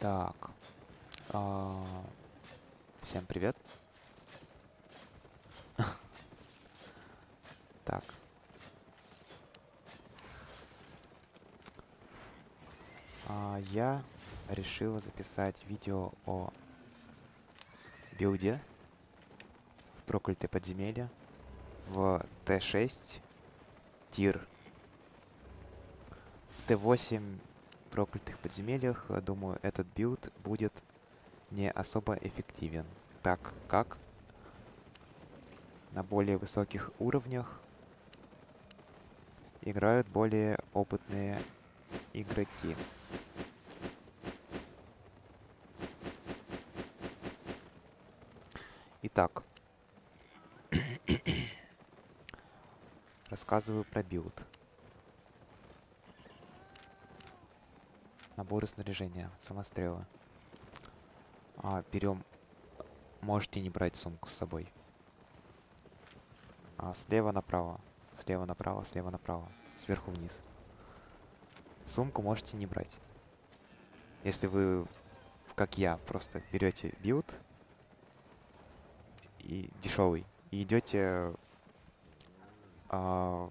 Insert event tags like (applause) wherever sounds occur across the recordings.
Так. А, Всем привет. (laughs) Так. А, Я решил записать видео о билде в проклятое подземелье в Т6 тир. В Т8 проклятых подземельях, э, думаю, этот билд будет не особо эффективен, так как на более высоких уровнях играют более опытные игроки. Итак, (coughs) рассказываю про билд. Наборы снаряжения, самострелы. А, берем, можете не брать сумку с собой. А, слева направо, слева направо, слева направо, сверху вниз. Сумку можете не брать. Если вы, как я, просто берете билд и дешевый и идете а,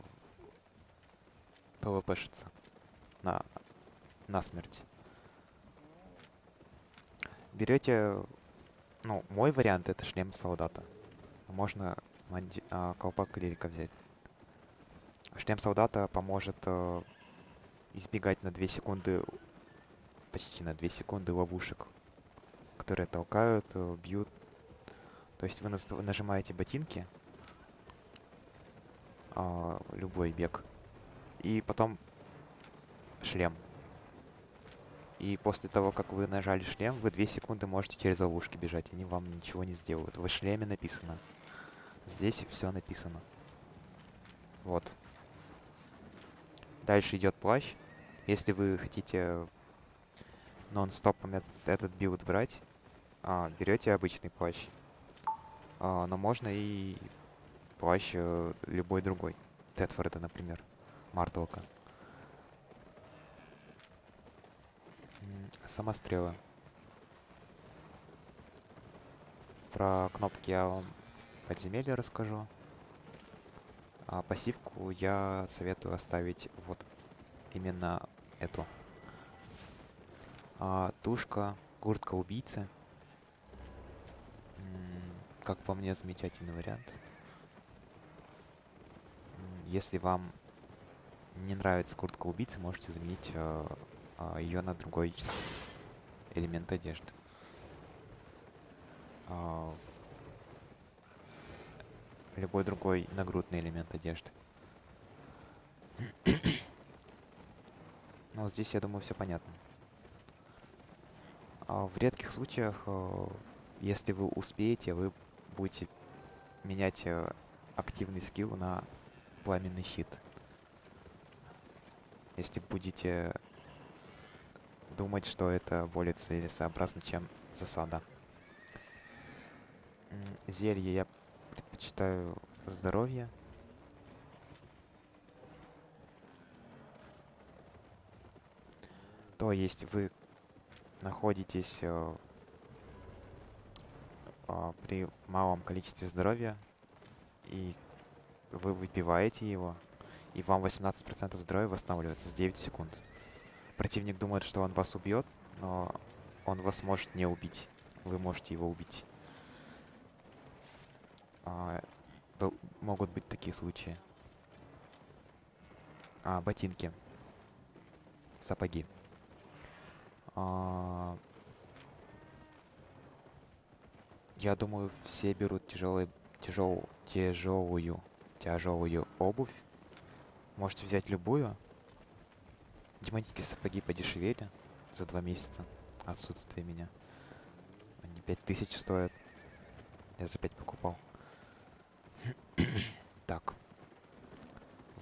PvP-шиться на, на смерть. Берете, ну, мой вариант это шлем солдата. Можно манди, а, колпак клирика взять. Шлем солдата поможет а, избегать на 2 секунды, почти на 2 секунды ловушек, которые толкают, э, бьют. То есть вы нажимаете ботинки, а, любой бег, и потом шлем. И после того, как вы нажали шлем, вы 2 секунды можете через ловушки бежать, они вам ничего не сделают. В шлеме написано. Здесь все написано. Вот. Дальше идет плащ. Если вы хотите нон-стопом этот билд брать, а, берете обычный плащ. А, но можно и плащ э, любой другой. Тетфорда, например. Мартлока. Самострелы. Про кнопки я вам подземелье расскажу. А пассивку я советую оставить вот именно эту. А, тушка, куртка убийцы. как по мне, замечательный вариант. Если вам не нравится куртка убийцы, можете заменить э, э, ее на другой элемент одежды. Э, любой другой нагрудный элемент одежды. Ну, здесь, я думаю, все понятно. А в редких случаях, э, если вы успеете, вы будете менять э, активный скилл на пламенный щит. Если будете думать, что это более целесообразно, чем засада. Зелье я предпочитаю здоровье. То есть вы находитесь э, э, при малом количестве здоровья, и вы выпиваете его, и вам 18% здоровья восстанавливается с 9 секунд. Противник думает, что он вас убьет, но он вас может не убить. Вы можете его убить. А, могут быть такие случаи. А, ботинки. Сапоги. А, я думаю, все берут тяжелые, тяжел, тяжелую, тяжелую обувь. Можете взять любую. Демонические сапоги подешевели за два месяца отсутствия меня. Они 5000 стоят. Я за 5 покупал. (coughs) так.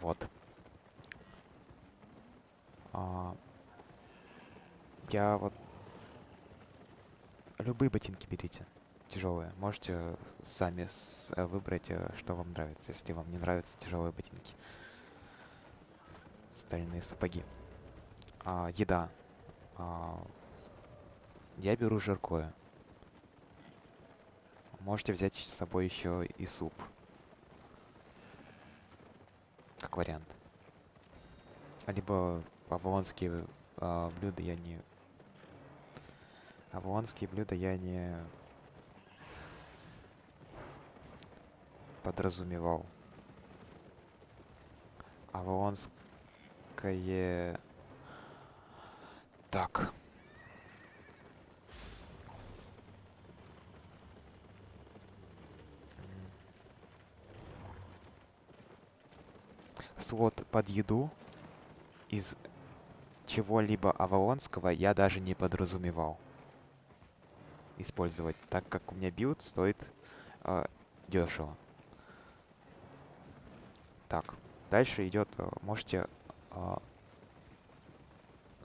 Вот. А, я вот... Любые ботинки берите. Тяжелые. Можете сами э, выбрать, э, что вам нравится, если вам не нравятся тяжелые ботинки. Стальные сапоги. А, еда. А, я беру жаркое. Можете взять с собой еще и суп. Как вариант. Либо авалонские э, блюда я не... Авалонские блюда я не подразумевал. Авалонское... Так. Слот под еду из чего-либо авалонского я даже не подразумевал использовать, так как у меня билд стоит э, дешево. Так, дальше идет, э, можете э,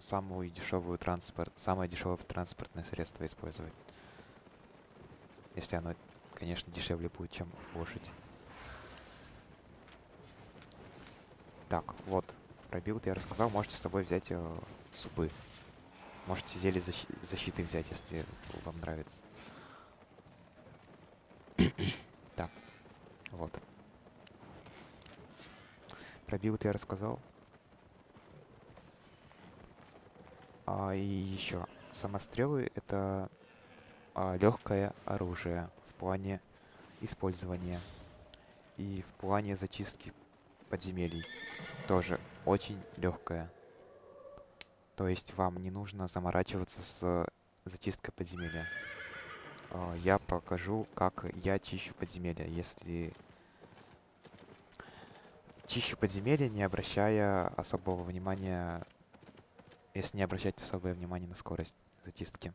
самую дешевую транспорт, самое дешевое транспортное средство использовать. Если оно, конечно, дешевле будет, чем лошадь. Так, вот, про билд я рассказал. Можете с собой взять э, супы. Можете зелье защ защиты взять, если вам нравится. (coughs) так, вот. Про билд я рассказал. А, и еще. Самострелы — это а, легкое оружие в плане использования и в плане зачистки подземелий. Тоже очень легкое. То есть вам не нужно заморачиваться с зачисткой подземелья. А, я покажу, как я чищу подземелья, если... Чищу подземелья, не обращая особого внимания если не обращать особое внимание на скорость зачистки.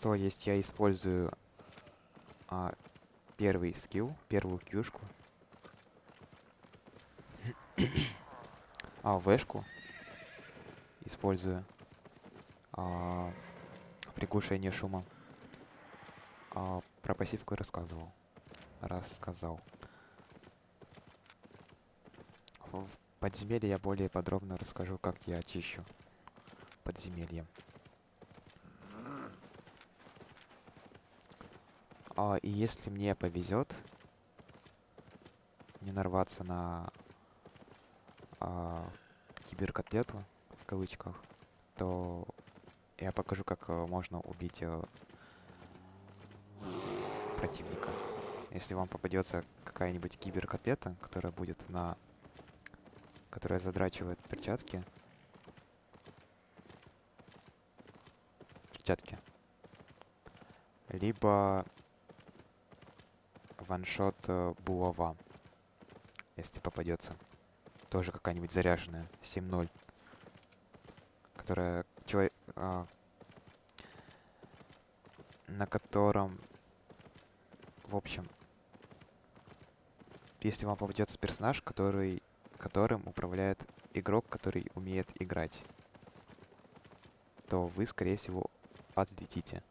То есть я использую а, первый скилл, первую кьюшку, а, вэшку использую а, приглушение шума. А, про пассивку рассказывал. Рассказал в подземелье я более подробно расскажу, как я очищу подземелье. А, и если мне повезет не нарваться на а, киберкотлету, в кавычках, то я покажу, как а, можно убить а, противника. Если вам попадется какая-нибудь киберкотлета, которая будет на которая задрачивает перчатки. Перчатки. Либо ваншот э, булава, если попадется. Тоже какая-нибудь заряженная. 7-0. Которая... Человек... А, на котором... В общем... Если вам попадется персонаж, который которым управляет игрок, который умеет играть, то вы, скорее всего, отлетите.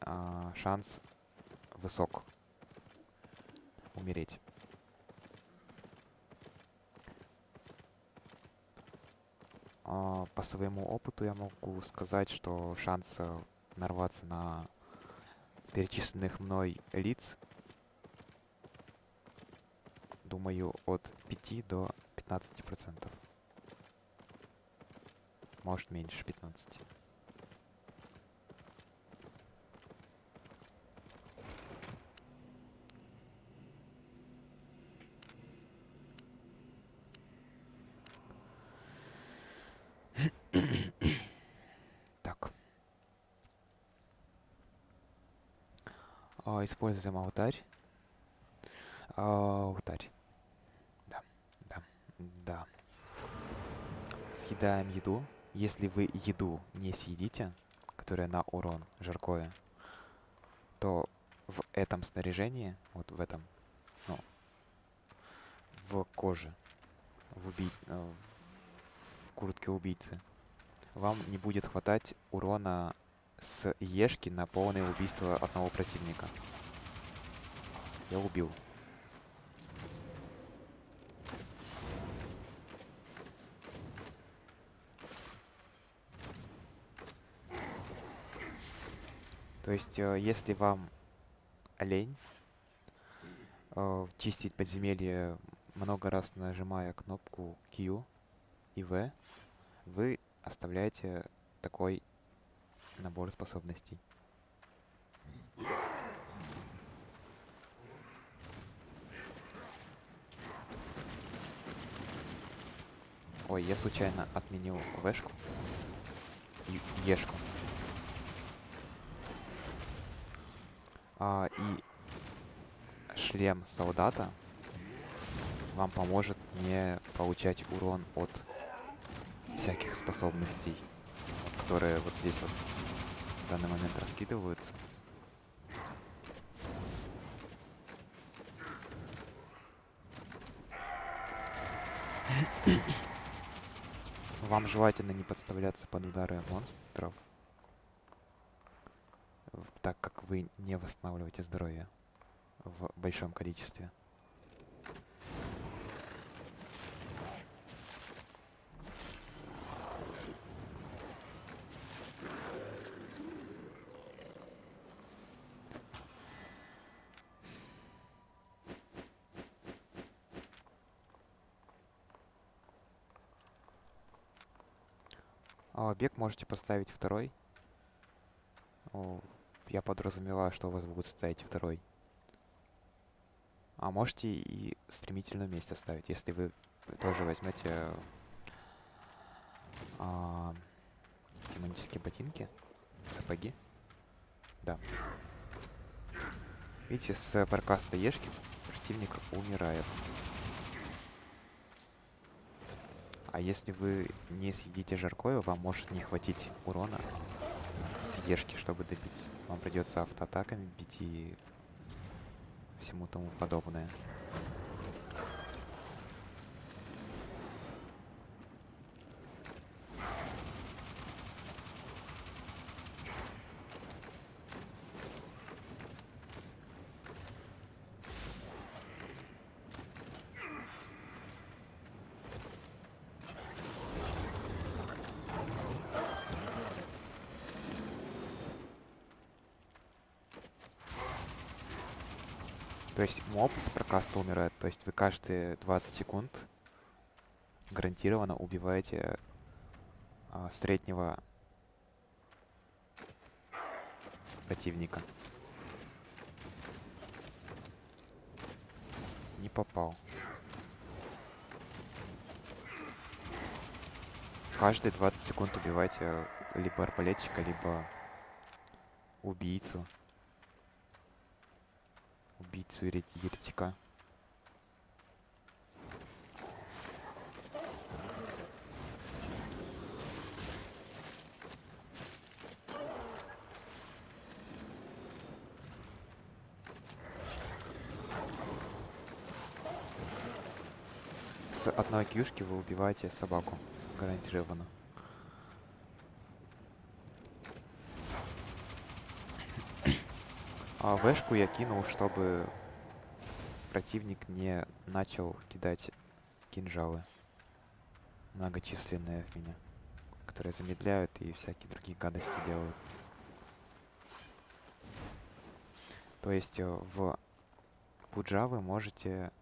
А, шанс высок умереть. А, по своему опыту я могу сказать, что шанс нарваться на перечисленных мной лиц думаю, от 5 до 15 процентов. Может, меньше 15. так. А, используем алтарь. Алтарь. Да. Съедаем еду. Если вы еду не съедите, которая на урон, жаркое, то в этом снаряжении, вот в этом, ну, в коже, в, уби... Э, в куртке убийцы, вам не будет хватать урона с ешки на полное убийство одного противника. Я убил. То есть, э, если вам лень э, чистить подземелье много раз нажимая кнопку Q и V, вы оставляете такой набор способностей. Ой, я случайно отменил вешку и ешку. А, и шлем солдата вам поможет не получать урон от всяких способностей, которые вот здесь вот в данный момент раскидываются. Вам желательно не подставляться под удары монстров, так как вы не восстанавливаете здоровье в большом количестве. А бег можете поставить второй. О, я подразумеваю, что у вас будет стоять второй. А можете и стремительно вместе ставить, если вы тоже возьмете а, демонические ботинки, сапоги. Да. Видите, с паркаста ешки противник умирает. А если вы не съедите жаркое, вам может не хватить урона с чтобы добить. Вам придется автоатаками бить и всему тому подобное. То есть моб с прокаста умирает. То есть вы каждые 20 секунд гарантированно убиваете а, среднего противника. Не попал. Каждые 20 секунд убивайте либо арбалетчика, либо убийцу убийцу еретика. С одной кьюшки вы убиваете собаку. Гарантированно. А вешку я кинул, чтобы противник не начал кидать кинжалы многочисленные в меня, которые замедляют и всякие другие гадости делают. То есть э, в Пуджа вы можете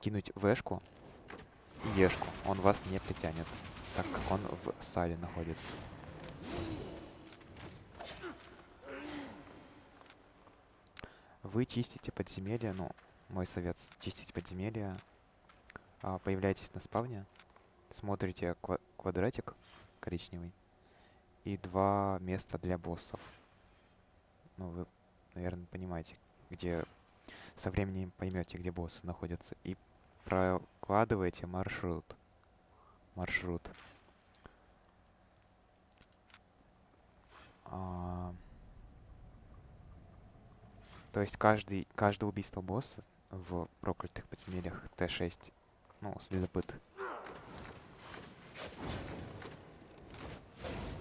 кинуть вешку и ешку. Он вас не притянет, так как он в сале находится. Вы чистите подземелье, ну, мой совет, чистить подземелье. А, появляетесь на спавне, смотрите ква квадратик коричневый и два места для боссов. Ну, вы, наверное, понимаете, где со временем поймете, где боссы находятся. И прокладываете маршрут. Маршрут. А то есть каждый, каждое убийство босса в проклятых подземельях Т6, ну, следопыт.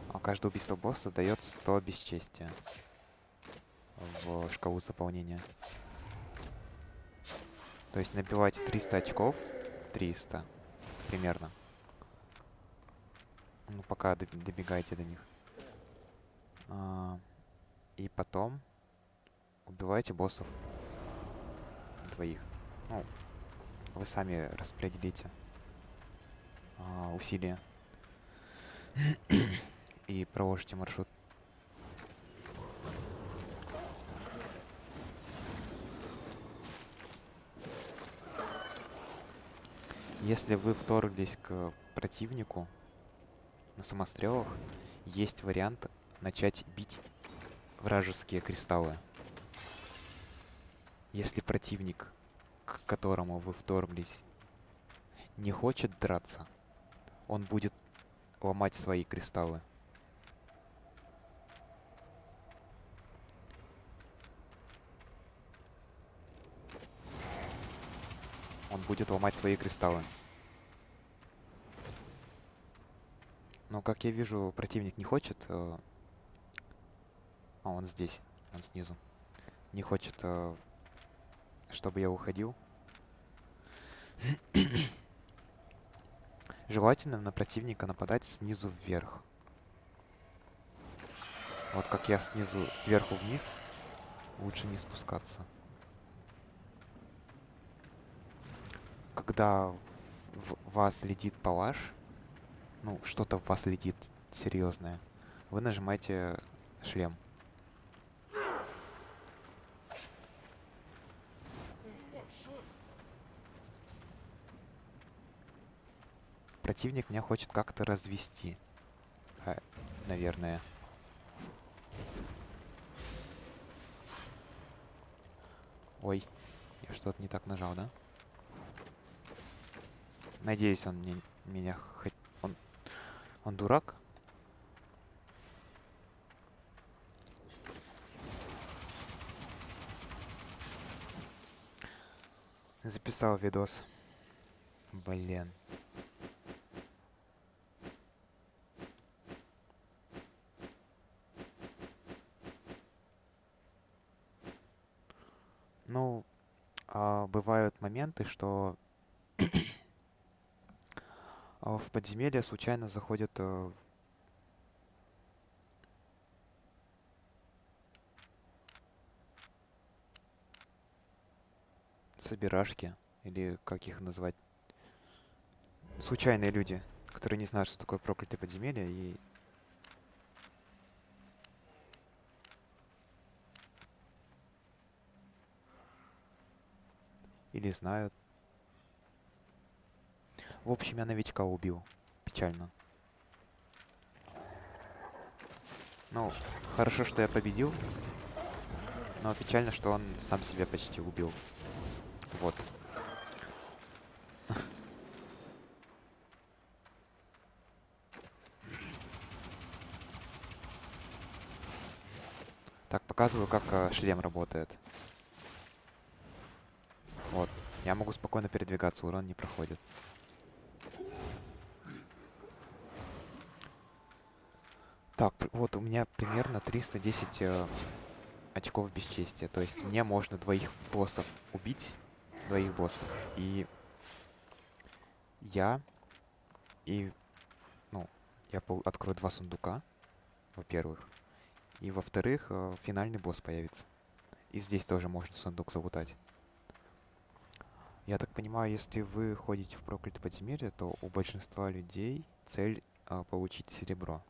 А каждое убийство босса дает 100 бесчестия в шкалу заполнения. То есть набивайте 300 очков, 300 примерно. Ну, пока добегаете до них. А, и потом убивайте боссов. Двоих. Ну, вы сами распределите а, усилия. и проложите маршрут. Если вы вторглись к противнику на самострелах, есть вариант начать бить вражеские кристаллы. Если противник, к которому вы вторглись, не хочет драться, он будет ломать свои кристаллы. Он будет ломать свои кристаллы. Но, как я вижу, противник не хочет... Э... А, он здесь. Он снизу. Не хочет, э... чтобы я уходил. (coughs) Желательно на противника нападать снизу вверх. Вот как я снизу, сверху вниз, лучше не спускаться. Когда в вас летит палаш, ну, что-то в вас летит серьезное, вы нажимаете шлем. Противник меня хочет как-то развести. А, наверное. Ой, я что-то не так нажал, да? Надеюсь, он мне, меня хоть... Он, он дурак? Записал видос. Блин. Ну, а, бывают моменты, что (coughs) в подземелье случайно заходят э, собирашки, или как их назвать, случайные люди, которые не знают, что такое проклятое подземелье, и или знают. В общем, я новичка убил. Печально. Ну, хорошо, что я победил. Но печально, что он сам себя почти убил. Вот. Так, показываю, как э, шлем работает. Я могу спокойно передвигаться, урон не проходит. Так, вот у меня примерно 310 э, очков бесчестия. То есть мне можно двоих боссов убить. Двоих боссов. И я и, ну, я открою два сундука, во-первых. И во-вторых, э, финальный босс появится. И здесь тоже можно сундук залутать. Я так понимаю, если вы ходите в проклятое подземелье, то у большинства людей цель э, получить серебро.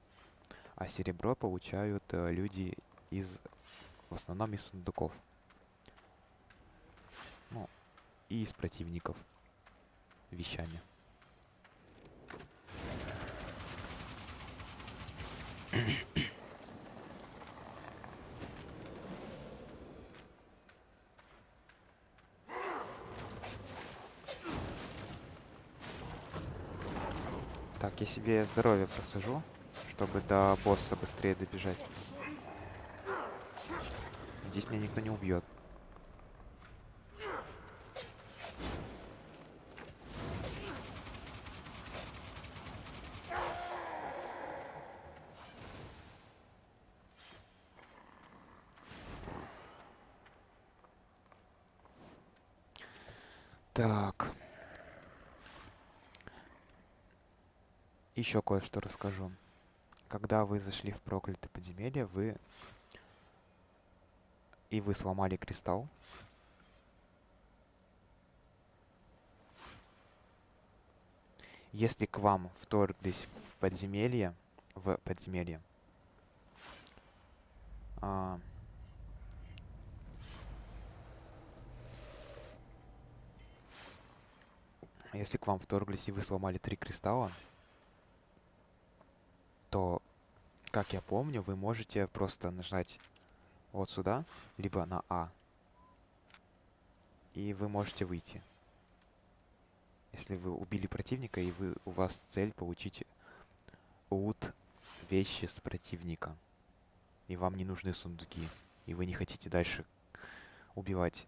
А серебро получают э, люди из, в основном из сундуков. Ну, и из противников вещами. Так, я себе здоровье просажу чтобы до босса быстрее добежать. Здесь меня никто не убьет. Так. Еще кое-что расскажу. когда вы зашли в проклятое подземелье, вы и вы сломали кристалл. Если к вам вторглись в подземелье, в подземелье, а, если к вам вторглись и вы сломали три кристалла, то, как я помню, вы можете просто нажать вот сюда, либо на А. И вы можете выйти. Если вы убили противника, и вы, у вас цель получить лут вещи с противника. И вам не нужны сундуки. И вы не хотите дальше убивать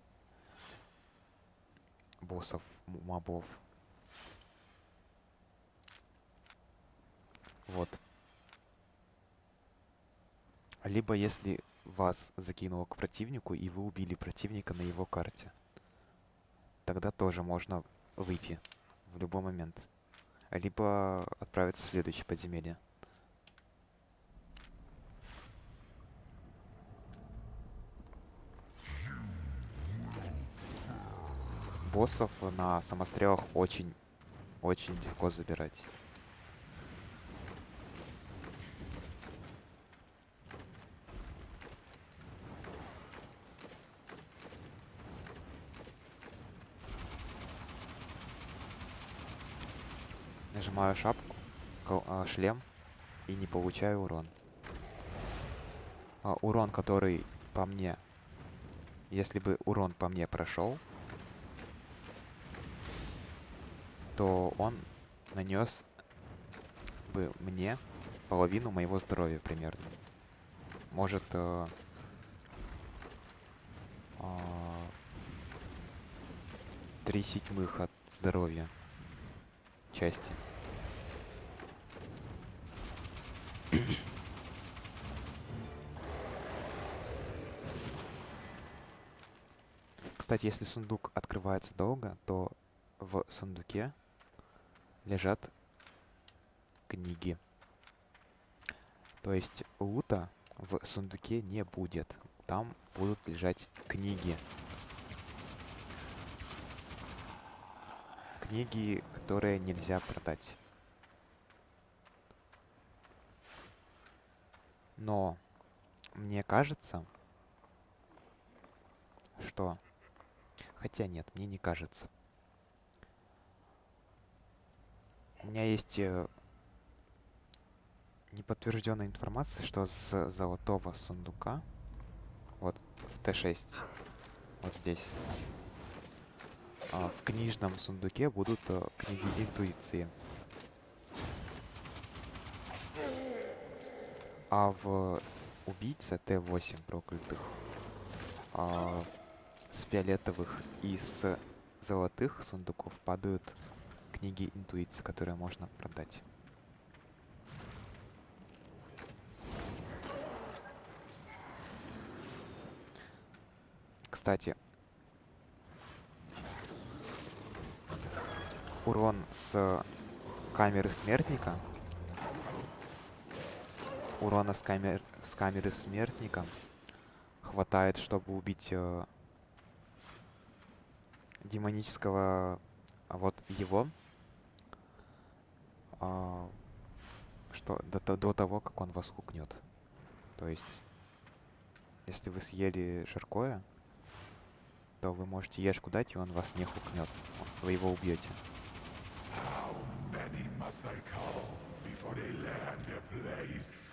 боссов, мобов. Вот. Либо если вас закинуло к противнику, и вы убили противника на его карте. Тогда тоже можно выйти в любой момент. Либо отправиться в следующее подземелье. Боссов на самострелах очень, очень легко забирать. Нажимаю шапку, а, шлем и не получаю урон. А, урон, который по мне... Если бы урон по мне прошел, то он нанес бы мне половину моего здоровья примерно. Может... Э, э, три седьмых от здоровья части. Кстати, если сундук открывается долго, то в сундуке лежат книги. То есть лута в сундуке не будет. Там будут лежать книги. Книги, которые нельзя продать. Но мне кажется, что... Хотя нет, мне не кажется. У меня есть э, неподтвержденная информация, что с золотого сундука, вот в Т6, вот здесь, э, в книжном сундуке будут э, книги интуиции. А в убийце Т8 проклятых а, с фиолетовых и с золотых сундуков падают книги интуиции, которые можно продать. Кстати, урон с камеры смертника урона с, камер... с камеры смертника хватает, чтобы убить э, демонического, а вот его, а, что до, до того, как он вас хукнет. То есть, если вы съели жаркое, то вы можете ешку дать, и он вас не хукнет. Вы его убьете. How many must I call before they land their place?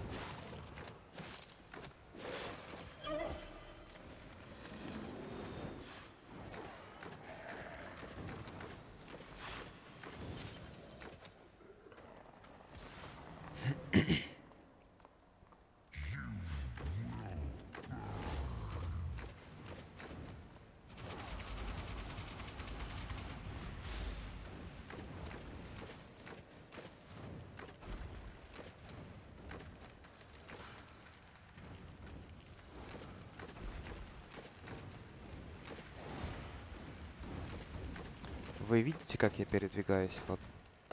Вы видите, как я передвигаюсь? Вот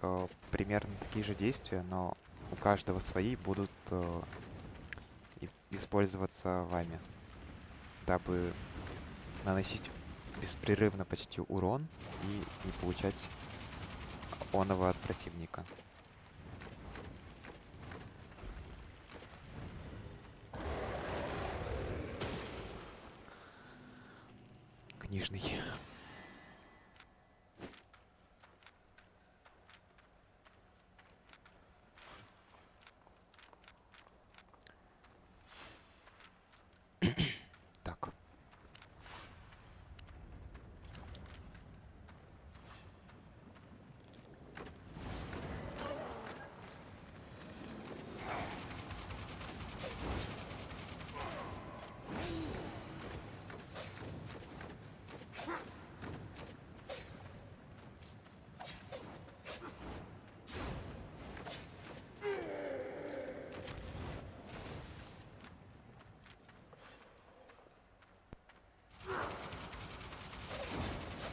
э, примерно такие же действия, но у каждого свои будут э, использоваться вами, дабы наносить беспрерывно почти урон и не получать оного от противника. Книжный. так.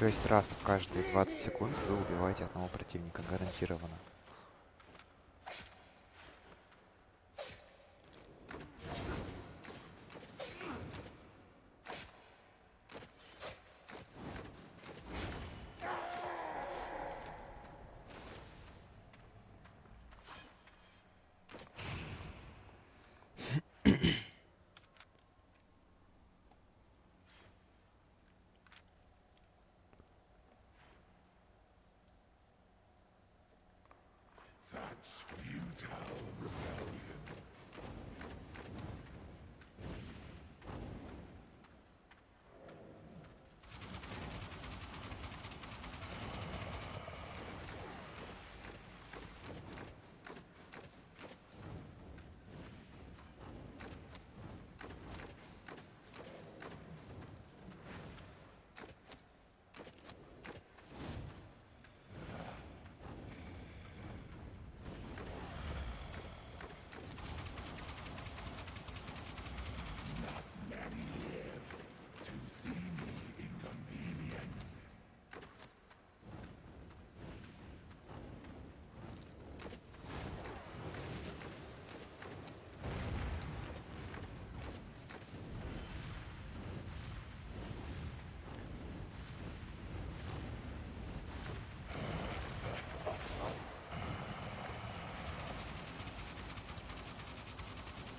То есть раз в каждые 20 секунд вы убиваете одного противника гарантированно.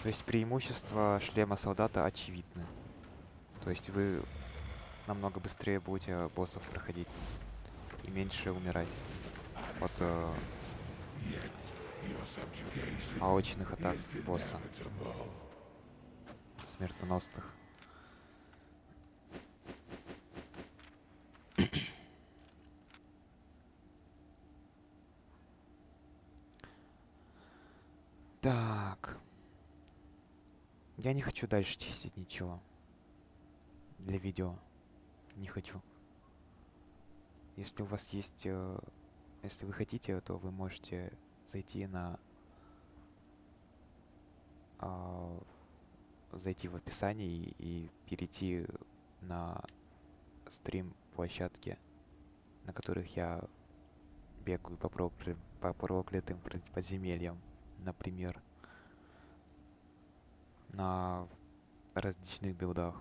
То есть преимущество шлема солдата очевидно. То есть вы намного быстрее будете боссов проходить и меньше умирать от э, аочных атак босса. Смертоносных. Так. Я не хочу дальше чистить ничего. Для видео. Не хочу. Если у вас есть... Э, если вы хотите, то вы можете зайти на... Э, зайти в описание и, и перейти на стрим площадки, на которых я бегаю по, прокля... по проклятым подземельям, например на различных билдах,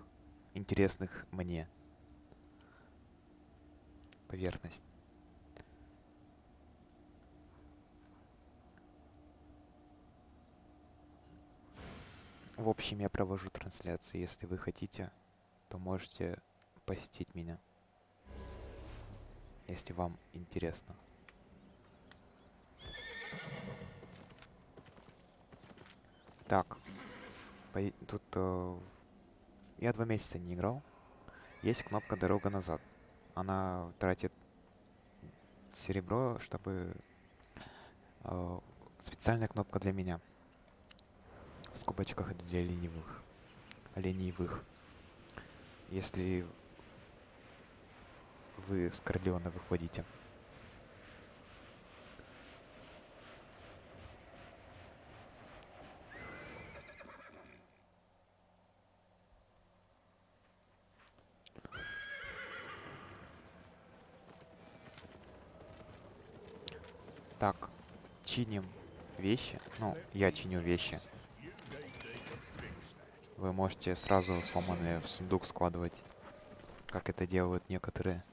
интересных мне. Поверхность. В общем, я провожу трансляции. Если вы хотите, то можете посетить меня. Если вам интересно. Так. Тут э, я два месяца не играл. Есть кнопка «Дорога назад». Она тратит серебро, чтобы... Э, специальная кнопка для меня. В скобочках это для ленивых. Ленивых. Если вы с Корлеона выходите. Так, чиним вещи. Ну, я чиню вещи. Вы можете сразу сломанные в сундук складывать, как это делают некоторые.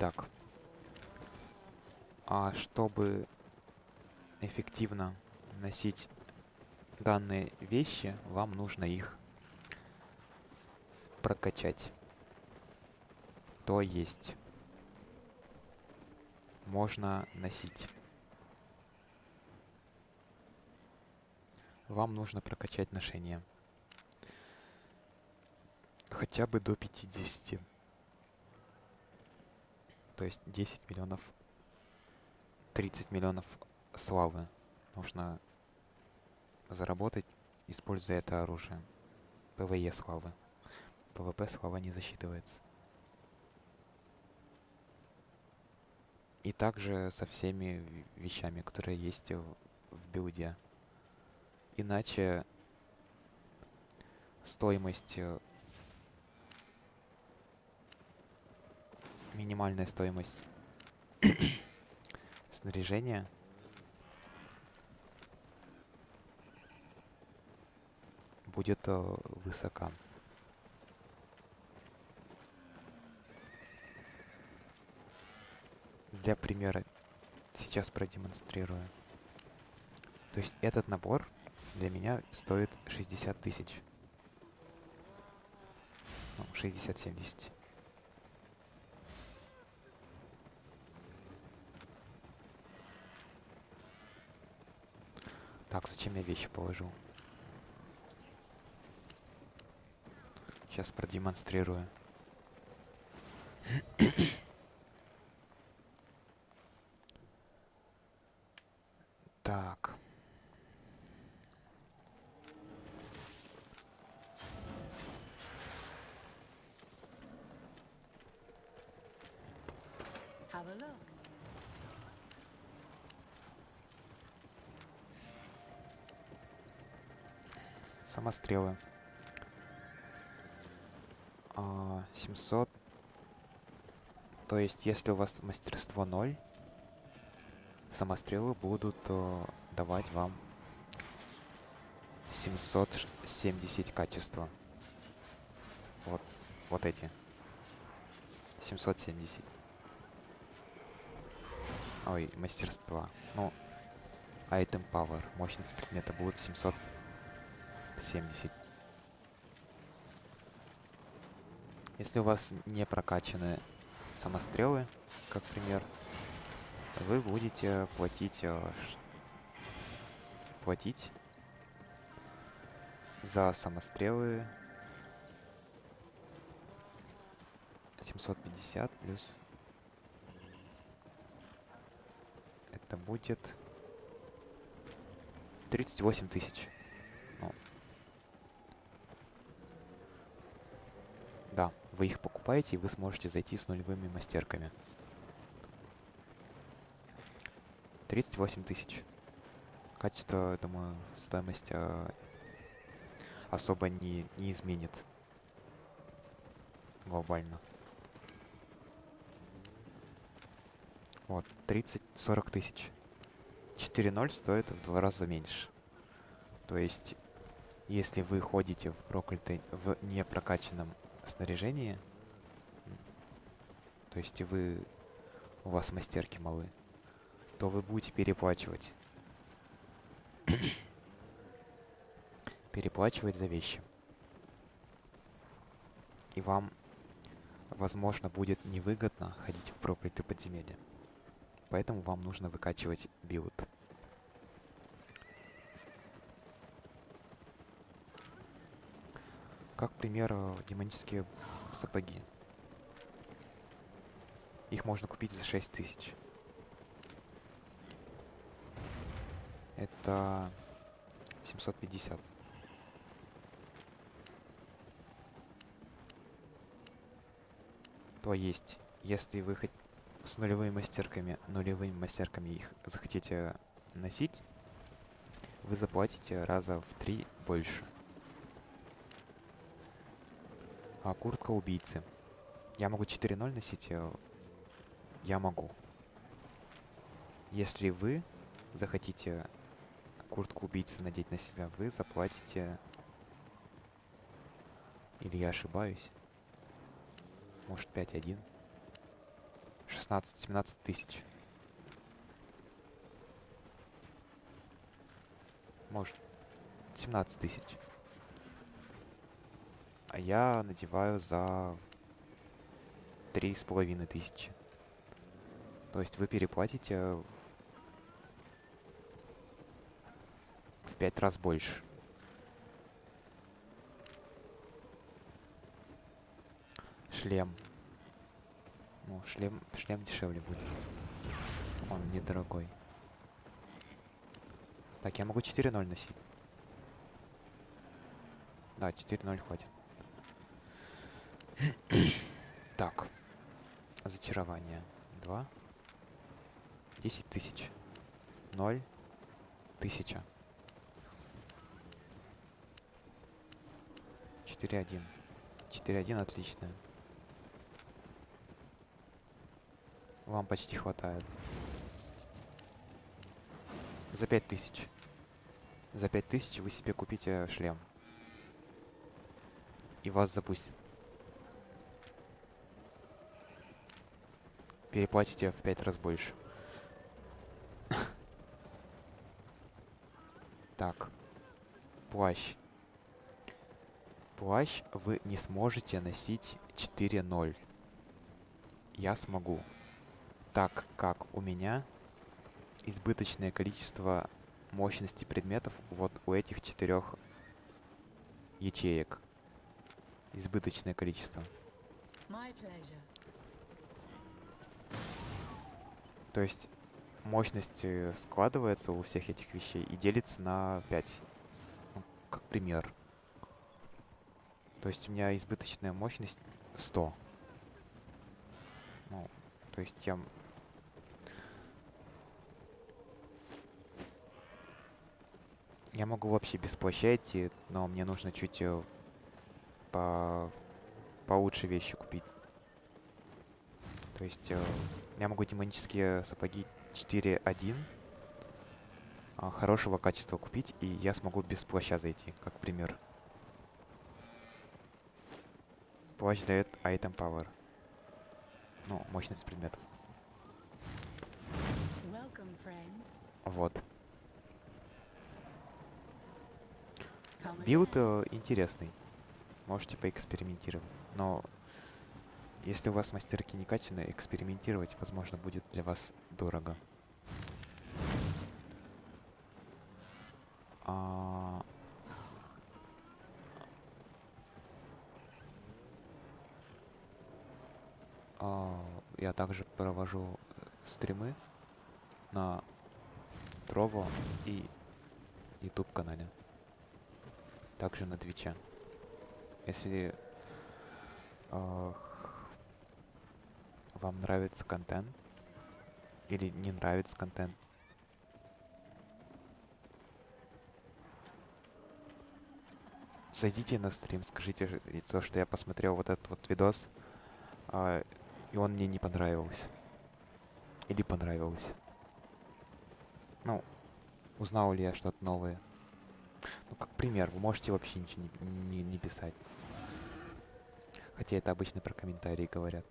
Итак, а чтобы эффективно носить данные вещи, вам нужно их прокачать. То есть можно носить. Вам нужно прокачать ношение. Хотя бы до 50. То есть 10 миллионов, 30 миллионов славы нужно заработать, используя это оружие. ПВЕ славы. ПВП слава не засчитывается. И также со всеми вещами, которые есть в, в билде. Иначе стоимость э, минимальная стоимость снаряжения будет э, высока. Для примера сейчас продемонстрирую. То есть этот набор для меня стоит 60 тысяч. Ну, 60-70. Так, зачем я вещи положил? Сейчас продемонстрирую. (coughs) так. Have a look. Самострелы. А, 700. То есть, если у вас мастерство 0, самострелы будут э, давать вам 770 качества. Вот, вот эти. 770. Ой, мастерства. Ну, item power. Мощность предмета будет 770. Если у вас не прокачаны самострелы, как пример, вы будете платить э, платить за самострелы 750 плюс это будет 38 тысяч. Ну. Да, вы их покупаете, и вы сможете зайти с нулевыми мастерками. 38 тысяч. Качество, думаю, стоимость э, особо не, не изменит глобально. Вот, 30-40 тысяч. 4.0 стоит в два раза меньше. То есть, если вы ходите в проклятой, в непрокачанном снаряжении, м, то есть вы, у вас мастерки малы, то вы будете переплачивать. (coughs) переплачивать за вещи. И вам, возможно, будет невыгодно ходить в проклятые подземелья. Поэтому вам нужно выкачивать билд. Как пример, э, демонические сапоги. Их можно купить за 6 тысяч. Это 750. То есть, если вы хоть с нулевыми мастерками, нулевыми мастерками их захотите носить, вы заплатите раза в три больше. А куртка убийцы. Я могу 4.0 носить? э, Я могу. Если вы захотите куртку убийцы надеть на себя, вы заплатите... Или я ошибаюсь? Может 5.1? 16-17 тысяч. Может 17 тысяч. А я надеваю за три с половиной тысячи. То есть вы переплатите в пять раз больше. Шлем. Ну, шлем, шлем дешевле будет. Он недорогой. Так, я могу 4.0 носить. Да, 4.0 хватит. Так. Зачарование. 2. 10 тысяч. 0. Тысяча. 4.1. 4.1 отлично. Вам почти хватает. За 5000. За 5000 вы себе купите шлем. И вас запустит. Переплатите в 5 раз больше. так. Плащ. Плащ вы не сможете носить 4.0. Я смогу. Так как у меня избыточное количество мощности предметов вот у этих четырех ячеек. Избыточное количество. То есть мощность э, складывается у всех этих вещей и делится на 5. Ну, как пример. То есть у меня избыточная мощность 100. Ну, то есть я Я могу вообще без плаща идти, но мне нужно чуть э, по получше вещи купить. То есть э, я могу демонические сапоги 4.1 э, хорошего качества купить, и я смогу без плаща зайти, как пример. Плащ дает item power. Ну, мощность предметов. Вот. Билд э, интересный. Можете поэкспериментировать. Но если у вас мастерки не качаны, экспериментировать, возможно, будет для вас дорого. А... А, я также провожу стримы на Трово и YouTube канале также на Твиче. Если э, вам нравится контент или не нравится контент, зайдите на стрим, скажите то, что я посмотрел вот этот вот видос, э, и он мне не понравился. Или понравился. Ну, узнал ли я что-то новое. Ну, как пример, вы можете вообще ничего не, не, не писать. Хотя это обычно про комментарии говорят.